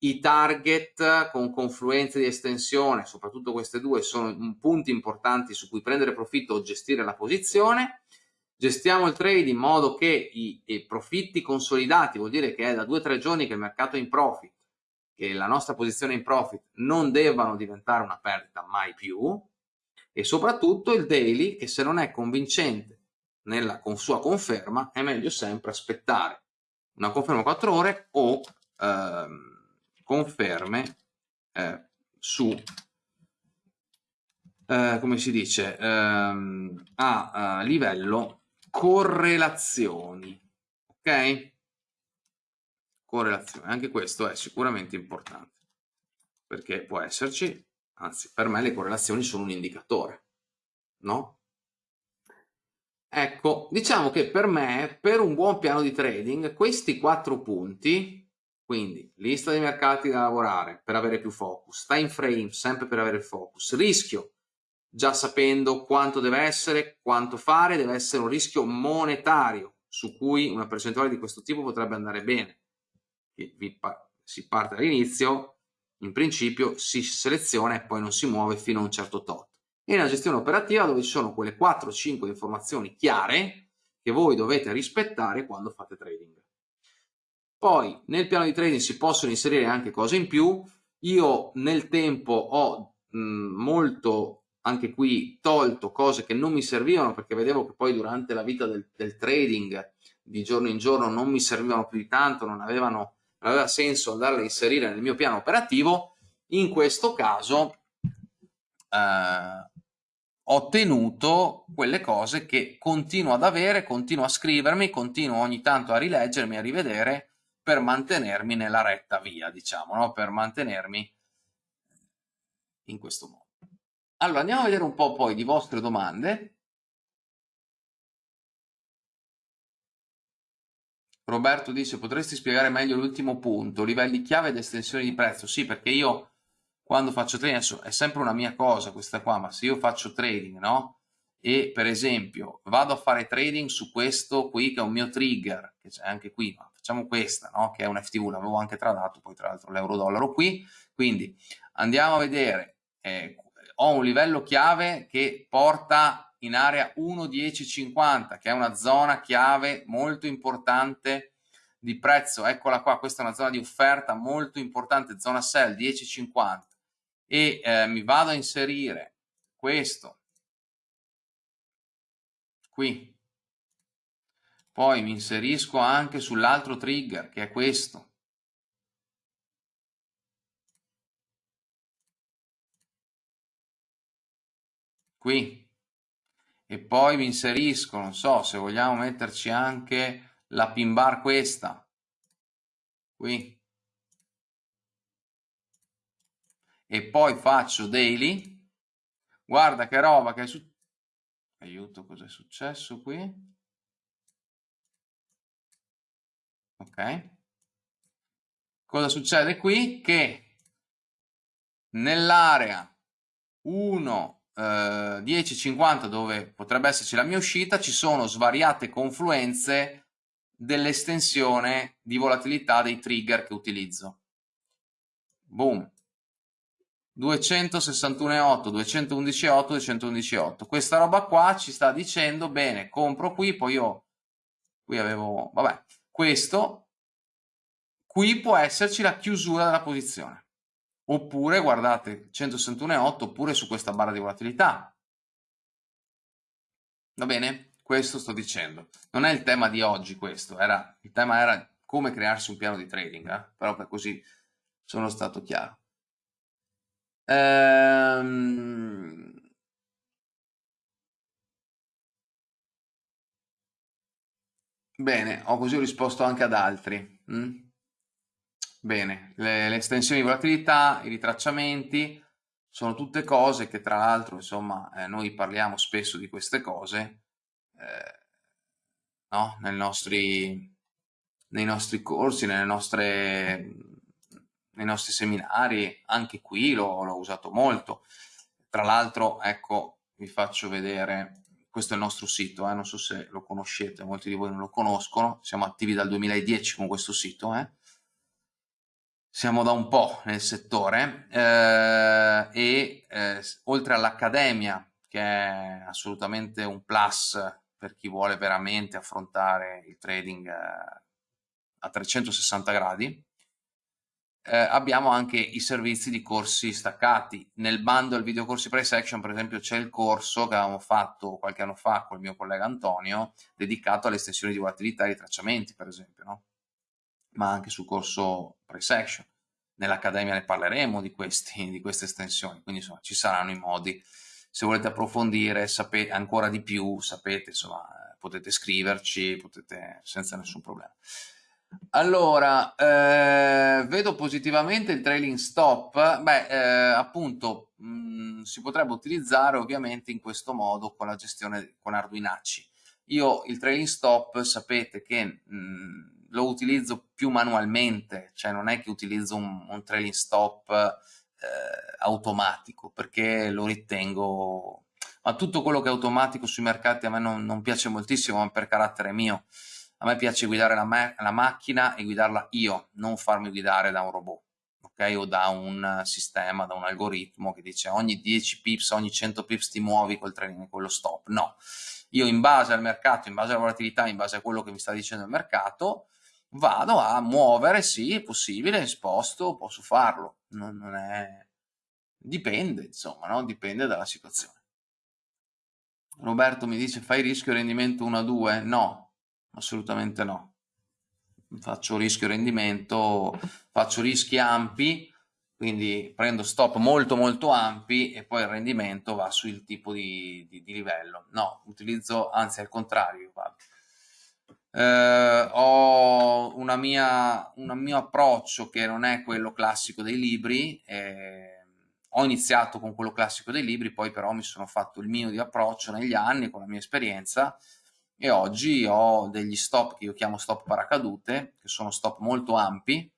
I target con confluenze di estensione, soprattutto queste due, sono punti importanti su cui prendere profitto o gestire la posizione. Gestiamo il trade in modo che i, i profitti consolidati, vuol dire che è da due o tre giorni che il mercato è in profit, che la nostra posizione in profit non debbano diventare una perdita mai più. E soprattutto il daily che se non è convincente nella con sua conferma è meglio sempre aspettare una conferma 4 ore o ehm, conferme eh, su eh, come si dice ehm, a, a livello correlazioni, ok? Correlazioni, anche questo è sicuramente importante, perché può esserci, anzi per me le correlazioni sono un indicatore, no? Ecco, diciamo che per me, per un buon piano di trading, questi quattro punti, quindi lista dei mercati da lavorare per avere più focus, time frame sempre per avere focus, rischio, già sapendo quanto deve essere, quanto fare, deve essere un rischio monetario su cui una percentuale di questo tipo potrebbe andare bene. Si parte all'inizio, in principio si seleziona e poi non si muove fino a un certo tot e nella gestione operativa dove ci sono quelle 4-5 informazioni chiare che voi dovete rispettare quando fate trading. Poi nel piano di trading si possono inserire anche cose in più, io nel tempo ho mh, molto anche qui tolto cose che non mi servivano perché vedevo che poi durante la vita del, del trading di giorno in giorno non mi servivano più di tanto, non, avevano, non aveva senso andarle a inserire nel mio piano operativo, in questo caso eh, ho tenuto quelle cose che continuo ad avere, continuo a scrivermi, continuo ogni tanto a rileggermi, a rivedere per mantenermi nella retta via, diciamo, no? per mantenermi in questo modo. Allora, andiamo a vedere un po' poi di vostre domande. Roberto dice, potresti spiegare meglio l'ultimo punto, livelli chiave ed estensioni di prezzo? Sì, perché io quando faccio trading, adesso è sempre una mia cosa questa qua, ma se io faccio trading, no? E per esempio vado a fare trading su questo qui che è un mio trigger, che c'è anche qui, ma facciamo questa, no? Che è un FTV, l'avevo anche tradato, poi tra l'altro l'euro-dollaro qui, quindi andiamo a vedere, eh, ho un livello chiave che porta in area 1.1050, che è una zona chiave molto importante di prezzo, eccola qua, questa è una zona di offerta molto importante, zona sell 10.50 e eh, mi vado a inserire questo qui poi mi inserisco anche sull'altro trigger che è questo. Qui. E poi mi inserisco non so se vogliamo metterci anche la pin bar questa. Qui. E poi faccio daily, guarda che roba che è successo, aiuto cosa è successo qui, ok, cosa succede qui? Che nell'area 1, eh, 10, 50 dove potrebbe esserci la mia uscita ci sono svariate confluenze dell'estensione di volatilità dei trigger che utilizzo. Boom. 261,8, 211,8, 211,8. Questa roba qua ci sta dicendo, bene, compro qui, poi io, qui avevo, vabbè, questo, qui può esserci la chiusura della posizione. Oppure, guardate, 161,8, oppure su questa barra di volatilità. Va bene? Questo sto dicendo. Non è il tema di oggi questo, era, il tema era come crearsi un piano di trading, eh? però per così sono stato chiaro. Ehm... Bene, ho così risposto anche ad altri. Mm? Bene, le, le, estensioni di volatilità, i ritracciamenti, sono tutte cose che tra l'altro, insomma, eh, noi parliamo spesso di queste cose eh, no? nei, nostri, nei nostri corsi, nelle nostre nei nostri seminari, anche qui l'ho usato molto. Tra l'altro, ecco, vi faccio vedere, questo è il nostro sito, eh, non so se lo conoscete, molti di voi non lo conoscono, siamo attivi dal 2010 con questo sito, eh. siamo da un po' nel settore eh, e eh, oltre all'Accademia, che è assolutamente un plus per chi vuole veramente affrontare il trading eh, a 360 gradi, eh, abbiamo anche i servizi di corsi staccati. Nel bundle video corsi price action, per esempio, c'è il corso che avevamo fatto qualche anno fa con il mio collega Antonio, dedicato alle estensioni di volatilità e tracciamenti, per esempio, no? ma anche sul corso price action. Nell'Accademia ne parleremo di, questi, (laughs) di queste estensioni, quindi insomma ci saranno i modi. Se volete approfondire sapete, ancora di più, sapete, insomma, potete scriverci, potete senza nessun problema. Allora, eh, vedo positivamente il trailing stop, beh, eh, appunto, mh, mm, si potrebbe utilizzare ovviamente in questo modo con la gestione con Arduinacci. Io il trailing stop sapete che mh, mm, lo utilizzo più manualmente, cioè non è che utilizzo un, un trailing stop eh, automatico, perché lo ritengo... Ma tutto quello che è automatico sui mercati a me non, non piace moltissimo, ma per carattere mio a me piace guidare la, la macchina e guidarla io, non farmi guidare da un robot. ok? o da un sistema, da un algoritmo che dice ogni 10 pips, ogni 100 pips ti muovi col training, quello stop. No, io in base al mercato, in base alla volatilità, in base a quello che mi sta dicendo il mercato, vado a muovere, sì, è possibile, sposto, posso farlo. Non, non è... Dipende, insomma, no? dipende dalla situazione. Roberto mi dice fai rischio rendimento 1 a 2? No, assolutamente no. Faccio rischio rendimento, faccio rischi ampi, quindi prendo stop molto molto ampi e poi il rendimento va sul tipo di, di, di livello. No, utilizzo, anzi al contrario, eh, ho una mia, un mio approccio che non è quello classico dei libri, eh, ho iniziato con quello classico dei libri, poi però mi sono fatto il mio di approccio negli anni con la mia esperienza e oggi ho degli stop che io chiamo stop paracadute, che sono stop molto ampi,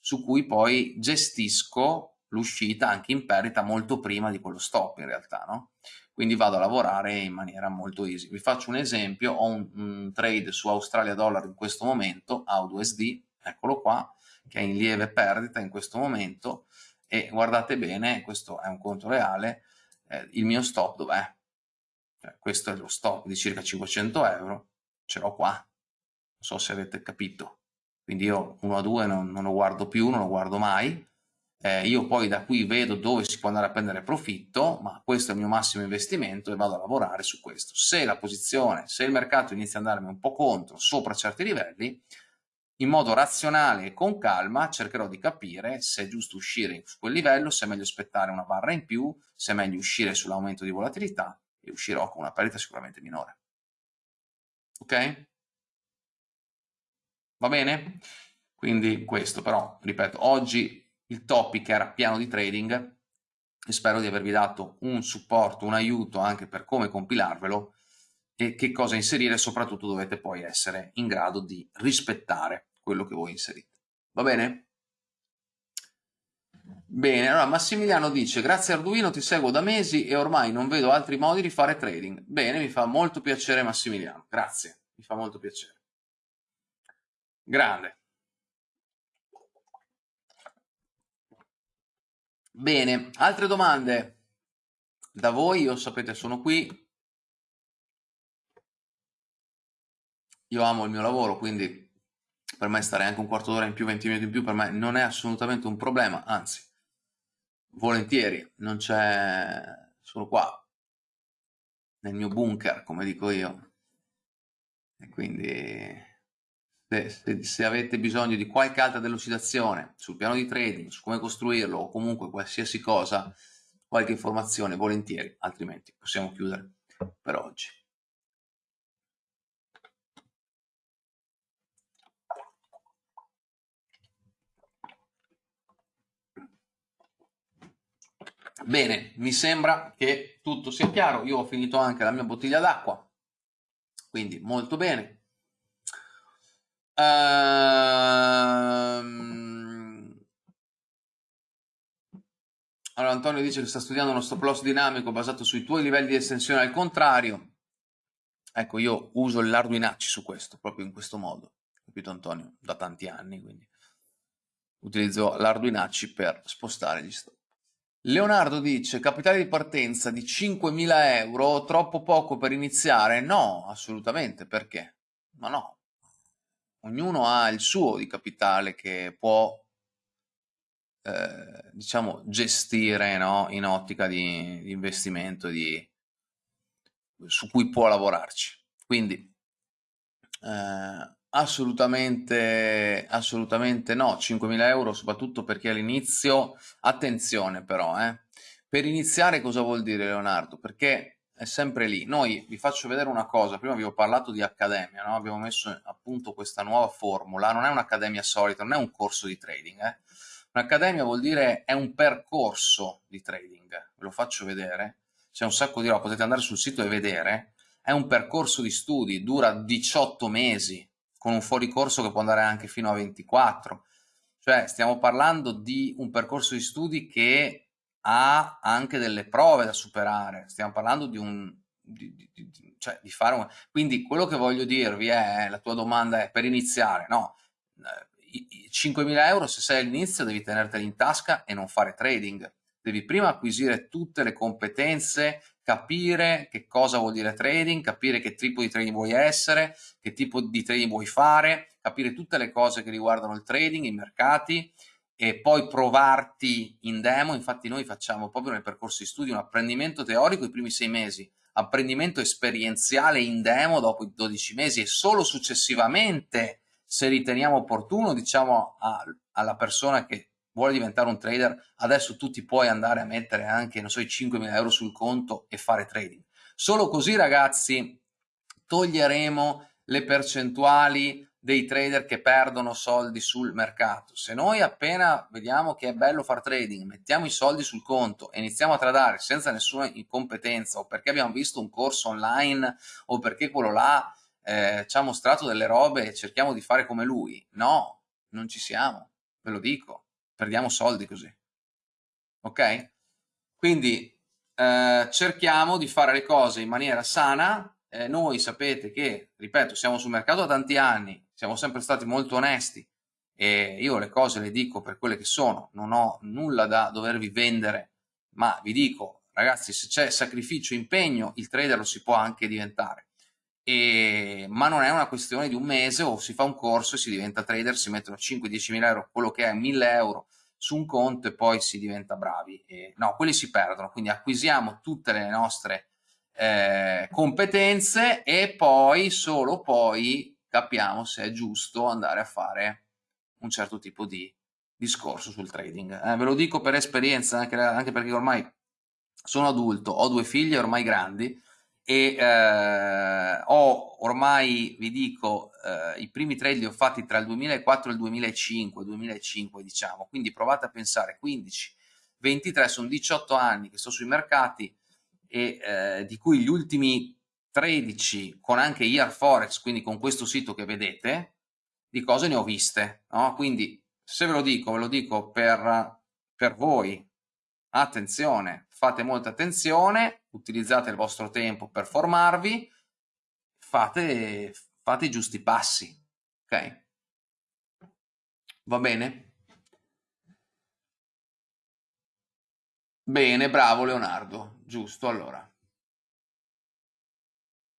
su cui poi gestisco l'uscita anche in perdita molto prima di quello stop in realtà, no? Quindi vado a lavorare in maniera molto easy. Vi faccio un esempio, ho un, un trade su Australia Dollar in questo momento, AUD-USD, eccolo qua, che è in lieve perdita in questo momento, e guardate bene, questo è un conto reale, eh, il mio stop dov'è? Cioè, questo è lo stop di circa 500 euro, ce l'ho qua, non so se avete capito. Quindi io 1 a 2 non, non lo guardo più, non lo guardo mai. Eh, io poi da qui vedo dove si può andare a prendere profitto, ma questo è il mio massimo investimento e vado a lavorare su questo. Se la posizione, se il mercato inizia ad andarmi un po' contro, sopra certi livelli, in modo razionale e con calma cercherò di capire se è giusto uscire su quel livello, se è meglio aspettare una barra in più, se è meglio uscire sull'aumento di volatilità e uscirò con una perdita sicuramente minore. Ok? Va bene? Quindi questo però, ripeto, oggi il topic era piano di trading e spero di avervi dato un supporto, un aiuto anche per come compilarvelo e che cosa inserire, soprattutto dovete poi essere in grado di rispettare quello che voi inserite. Va bene? Bene, allora Massimiliano dice grazie Arduino ti seguo da mesi e ormai non vedo altri modi di fare trading. Bene, mi fa molto piacere Massimiliano, grazie, mi fa molto piacere. Grande. Bene, altre domande da voi, io sapete sono qui. Io amo il mio lavoro, quindi per me stare anche un quarto d'ora in più, 20 minuti in più, per me non è assolutamente un problema, anzi, volentieri, non c'è, sono qua, nel mio bunker, come dico io. E quindi se, se, se avete bisogno di qualche altra delucidazione sul piano di trading, su come costruirlo o comunque qualsiasi cosa, qualche informazione, volentieri, altrimenti possiamo chiudere per oggi. Bene, mi sembra che tutto sia chiaro. Io ho finito anche la mia bottiglia d'acqua, quindi molto bene. Ehm... Allora Antonio dice che sta studiando uno stop loss dinamico basato sui tuoi livelli di estensione al contrario. Ecco, io uso l'Arduinacci su questo, proprio in questo modo, capito Antonio? Da tanti anni, quindi utilizzo l'Arduinacci per spostare gli stop. Leonardo dice, capitale di partenza di 5.000 euro, troppo poco per iniziare? No, assolutamente, perché? Ma no, ognuno ha il suo di capitale che può, eh, diciamo, gestire no? in ottica di, di investimento di, su cui può lavorarci. Quindi, eh, Assolutamente, assolutamente no, 5.000 euro soprattutto perché all'inizio, attenzione però, eh, per iniziare cosa vuol dire Leonardo? Perché è sempre lì. Noi vi faccio vedere una cosa, prima vi ho parlato di accademia, no? abbiamo messo appunto questa nuova formula, non è un'accademia solita, non è un corso di trading, eh? un'accademia vuol dire è un percorso di trading, ve lo faccio vedere, c'è un sacco di roba, potete andare sul sito e vedere, è un percorso di studi, dura 18 mesi, con un fuoricorso che può andare anche fino a 24, cioè stiamo parlando di un percorso di studi che ha anche delle prove da superare, stiamo parlando di un... Di, di, di, cioè di fare un... Quindi quello che voglio dirvi è, la tua domanda è per iniziare, no, 5.000 euro se sei all'inizio devi tenerteli in tasca e non fare trading, devi prima acquisire tutte le competenze, capire che cosa vuol dire trading, capire che tipo di trading vuoi essere, che tipo di trading vuoi fare, capire tutte le cose che riguardano il trading, i mercati, e poi provarti in demo, infatti noi facciamo proprio nel percorso di studio un apprendimento teorico i primi sei mesi, apprendimento esperienziale in demo dopo i 12 mesi e solo successivamente se riteniamo opportuno diciamo a, alla persona che vuole diventare un trader adesso tu ti puoi andare a mettere anche non so i 5.000 euro sul conto e fare trading solo così ragazzi toglieremo le percentuali dei trader che perdono soldi sul mercato. Se noi appena vediamo che è bello far trading, mettiamo i soldi sul conto e iniziamo a tradare senza nessuna competenza o perché abbiamo visto un corso online o perché quello là eh, ci ha mostrato delle robe e cerchiamo di fare come lui, no, non ci siamo, ve lo dico, perdiamo soldi così. Ok? Quindi eh, cerchiamo di fare le cose in maniera sana, eh, noi sapete che, ripeto, siamo sul mercato da tanti anni, siamo sempre stati molto onesti e io le cose le dico per quelle che sono, non ho nulla da dovervi vendere, ma vi dico, ragazzi, se c'è sacrificio, impegno, il trader lo si può anche diventare. E, ma non è una questione di un mese o si fa un corso e si diventa trader, si mettono 5-10 mila euro, quello che è 1000 euro su un conto e poi si diventa bravi. E, no, quelli si perdono, quindi acquisiamo tutte le nostre eh, competenze e poi, solo poi, capiamo se è giusto andare a fare un certo tipo di discorso sul trading. Eh, ve lo dico per esperienza, anche, anche, perché ormai sono adulto, ho due figli ormai grandi e eh, ho ormai, vi dico, eh, i primi trade li ho fatti tra il 2004 e il 2005, 2005 diciamo, quindi provate a pensare, 15, 23, sono 18 anni che sto sui mercati e eh, di cui gli ultimi 13 con anche IR Forex, quindi con questo sito che vedete, di cose ne ho viste. No? Quindi se ve lo dico, ve lo dico per, per voi. Attenzione, fate molta attenzione, utilizzate il vostro tempo per formarvi, fate, fate i giusti passi. Ok? Va bene? Bene, bravo Leonardo, giusto allora.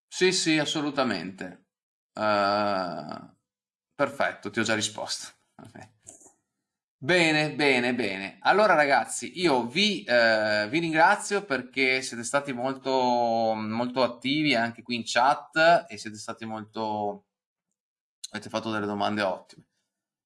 Sì, sì, assolutamente. Uh, perfetto, ti ho già risposto. (laughs) Bene, bene, bene. Allora ragazzi, io vi, eh, vi ringrazio perché siete stati molto, molto attivi anche qui in chat e siete stati molto... avete fatto delle domande ottime.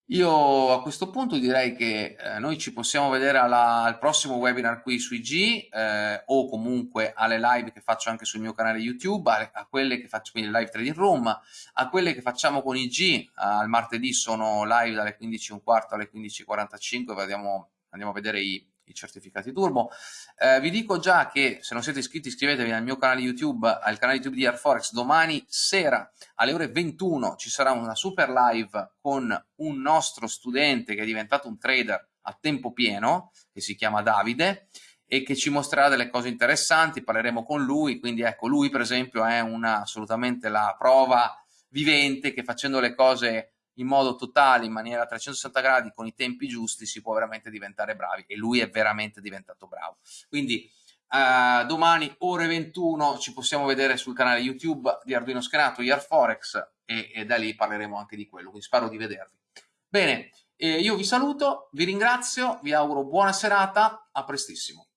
Io a questo punto direi che eh, noi ci possiamo vedere alla, al prossimo webinar qui su IG eh, o comunque alle live che faccio anche sul mio canale YouTube, a, a quelle che faccio quindi live trading room, a quelle che facciamo con IG, al martedì sono live dalle 15.15 alle 15.45, andiamo, andiamo a vedere i, i certificati turbo. Eh, vi dico già che se non siete iscritti iscrivetevi al mio canale YouTube, al canale YouTube di Airforex, domani sera alle ore 21 ci sarà una super live con un nostro studente che è diventato un trader a tempo pieno, che si chiama Davide, e che ci mostrerà delle cose interessanti, parleremo con lui, quindi ecco, lui per esempio è una, assolutamente la prova vivente che facendo le cose in modo totale, in maniera a 360 gradi, con i tempi giusti, si può veramente diventare bravi e lui è veramente diventato bravo. Quindi uh, domani ore 21 ci possiamo vedere sul canale YouTube di Arduino Schenato, Forex e, e da lì parleremo anche di quello, quindi spero di vedervi. Bene, eh, io vi saluto, vi ringrazio, vi auguro buona serata, a prestissimo.